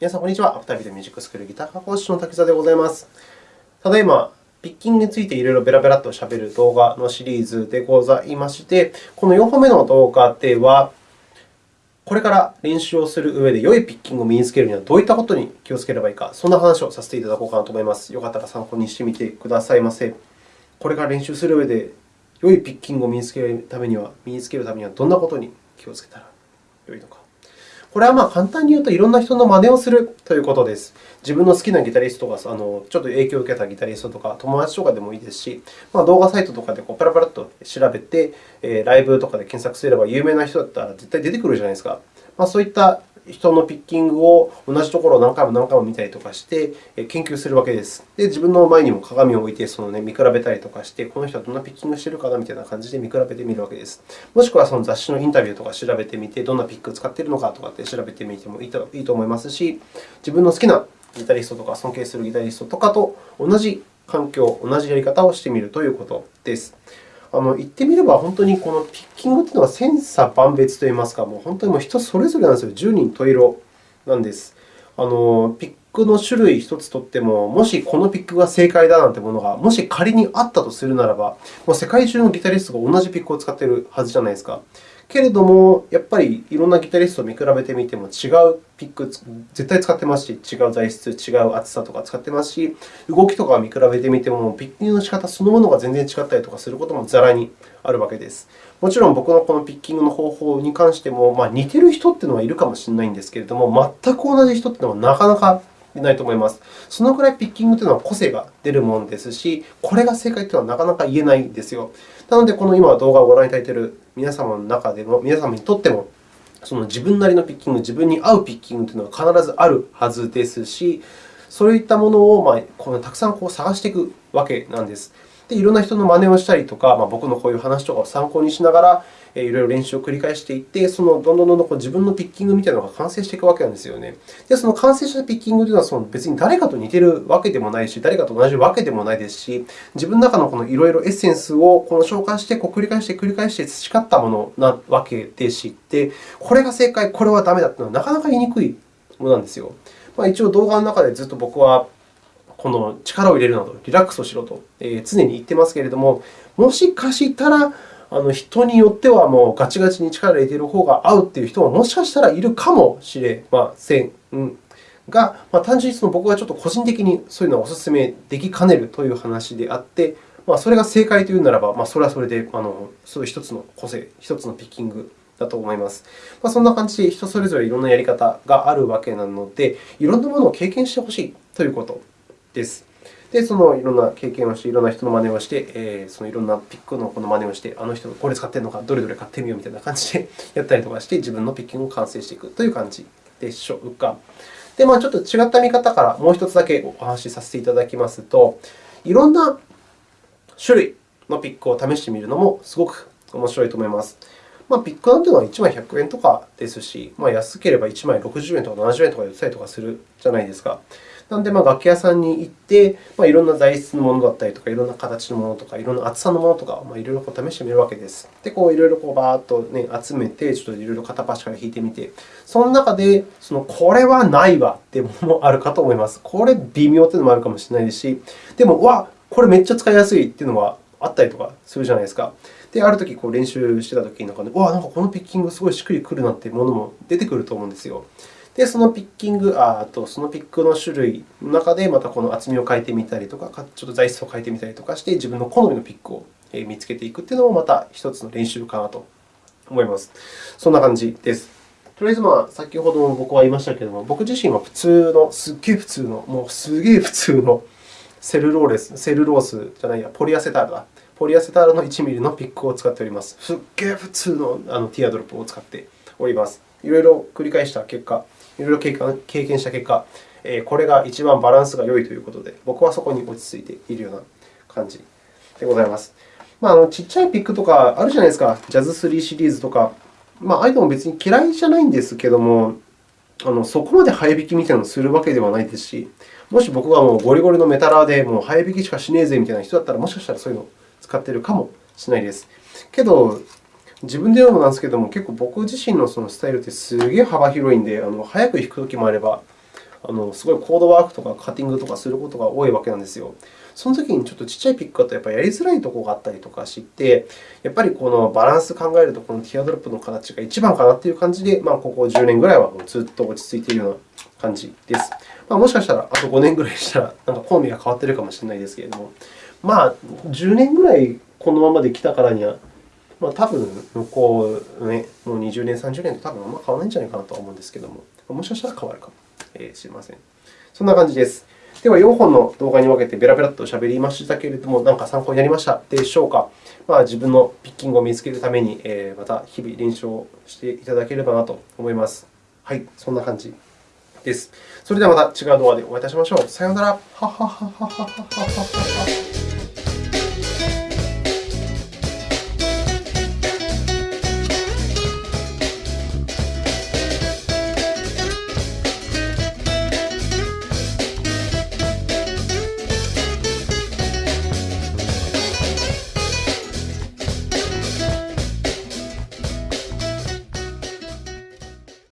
皆さん、こんにちは。アフタービートミュージックスクールギター科講師の滝沢でございます。ただいま、ピッキングについていろいろベラベラとしゃべる動画のシリーズでございまして、この4本目の動画では、これから練習をする上で良いピッキングを身につけるにはどういったことに気をつければいいか、そんな話をさせていただこうかなと思います。よかったら参考にしてみてくださいませ。これから練習する上で良いピッキングを身につけるためには、身につけるためにはどんなことに気をつけたら良いのか。これはまあ簡単に言うと、いろんな人の真似をするということです。自分の好きなギタリストがあのちょっと影響を受けたギタリストとか、友達とかでもいいですし、まあ、動画サイトとかでこうパラパラっと調べて、ライブとかで検索すれば有名な人だったら絶対出てくるじゃないですか。まあ、そういった人のピッキングを同じところを何回も何回も見たりとかして研究するわけです。で、自分の前にも鏡を置いてその、ね、見比べたりとかして、この人はどんなピッキングしているかなみたいな感じで見比べてみるわけです。もしくはその雑誌のインタビューとか調べてみて、どんなピックを使っているのかとかって調べてみてもいいといいと思いますし、自分の好きなギタリストとか尊敬するギタリストとかと同じ環境、同じやり方をしてみるということです。あの言ってみれば、本当にこのピッキングというのは千差万別といいますか、もう本当にもう人それぞれなんですよ。10人十色なんです。あのピックの種類1つとっても、もしこのピックが正解だなんてものが、もし仮にあったとするならば、もう世界中のギタリストが同じピックを使っているはずじゃないですか。けれども、やっぱりいろんなギタリストを見比べてみても、違うピック絶対使ってますし、違う材質、違う厚さとか使ってますし、動きとか見比べてみても、ピッキングの仕方そのものが全然違ったりとかすることもざらにあるわけです。もちろん僕のこのピッキングの方法に関しても、まあ、似てる人というのはいるかもしれないんですけれども、全く同じ人というのはなかなかないと思います。そのくらいピッキングというのは個性が出るものですし、これが正解というのはなかなか言えないんですよ。なので、この今動画をご覧いただいている皆様の中でも、皆様にとっても、その自分なりのピッキング、自分に合うピッキングというのは必ずあるはずですし、そういったものを、ま、このたくさんこう探していくわけなんです。で、いろんな人の真似をしたりとか、まあ、僕のこういう話とかを参考にしながら、いろいろ練習を繰り返していって、そのどんどんどんどん自分のピッキングみたいなのが完成していくわけなんですよね。で、その完成したピッキングというのはその別に誰かと似ているわけでもないし、誰かと同じわけでもないですし、自分の中のこのいろいろエッセンスをこの消化してこう繰り返して繰り返して培ったものなわけでして、これが正解、これはダメだというのはなかなか言いにくいものなんですよ。まあ、一応動画の中でずっと僕はこの力を入れるなど、リラックスをしろと常に言っていますけれども、もしかしたらあの人によってはもうガチガチに力を入れている方が合うという人ももしかしたらいるかもしれません。が、まあ、単純にその僕はちょっと個人的にそういうのはお勧めできかねるという話であって、まあ、それが正解というならば、まあ、それはそれであのそういう一つの個性、一つのピッキングだと思います。まあ、そんな感じで人それぞれいろんなやり方があるわけなので、いろんなものを経験してほしいということです。で、そのいろんな経験をして、いろんな人の真似をして、え、そのいろんなピックのこの真似をして、あの人がこれ使っているのか、どれどれ買ってみようみたいな感じで やったりとかして、自分のピッキングを完成していくという感じでしょうか。で、まあ、ちょっと違った見方からもう一つだけお話しさせていただきますと、いろんな種類のピックを試してみるのもすごく面白いと思います。まあ、ピックなんていうのは1枚100円とかですし、まあ、安ければ1枚60円とか70円とかで売ったりとかするじゃないですか。なので、まあ、楽器屋さんに行って、まあ、いろんな材質のものだったりとか、いろんな形のものとか、いろんな厚さのものとか、まあ、いろいろこう試してみるわけです。で、こういろいろこうバーッと、ね、集めて、ちょっといろいろ片っ端から弾いてみて、その中で、そのこれはないわっていうものもあるかと思います。これ微妙というのもあるかもしれないですし、でも、わこれめっちゃ使いやすいっていうのはあったりとかするじゃないですか。で、あるとき練習してたときになんか、ね、わあなんかこのピッキングすごいしっくりくるなっていうものも出てくると思うんですよ。で、そのピッキング、あとそのピックの種類の中で、またこの厚みを変えてみたりとか、ちょっと材質を変えてみたりとかして、自分の好みのピックを見つけていくというのもまた一つの練習かなと思います。そんな感じです。とりあえず、まあ、先ほども僕は言いましたけれども、僕自身は普通の、すっげえ普通の、もうすげえ普通のセルローレス、セルロースじゃないや、ポリアセタールだ。ポリアセタールの 1mm のピックを使っております。すっげえ普通のあのティアドロップを使っております。いろいろ繰り返した結果、いろいろ経験した結果、えこれが一番バランスが良いということで、僕はそこに落ち着いているような感じでございます。まあ、あのちっちゃいピックとかあるじゃないですか。ジャズ3シリーズとか。まあ、ああいうのも別に嫌いじゃないんですけども、あのそこまで早弾きみたいなのをするわけではないですし、もし僕がもうゴリゴリのメタラーでもう早弾きしかしねえぜみたいな人だったら、もしかしたらそういうのを使っているかもしれないです。けど、自分で言うのもなんですけども、結構僕自身のそのスタイルってすげえ幅広いんで、あの早く弾くときもあれば、あのすごいコードワークとかカッティングとかすることが多いわけなんですよ。その時にちょっとちっちゃいピックだとやっぱやりづらいところがあったりとかして、やっぱりこのバランス考えると、このティアドロップの形が一番かなという感じで、まあ、ここ10年ぐらいはずっと落ち着いているような感じです。まあ、もしかしたらあと5年ぐらいしたら、なんか好みが変わっているかもしれないですけれども、まあ、10年ぐらいこのままで来たからには、まあ、多分向こう、ね、もう20年、30年と多分あんま変わらないんじゃないかなとは思うんですけれども、もしかしたら変わるかもしれません。そんな感じです。では、4本の動画に分けてベラベラと喋りましたけれども、何か参考になりましたでしょうか。まあ、自分のピッキングを見つけるために、また日々練習をしていただければなと思います。はい、そんな感じです。それではまた違う動画でお会いいたしましょう。さようなら。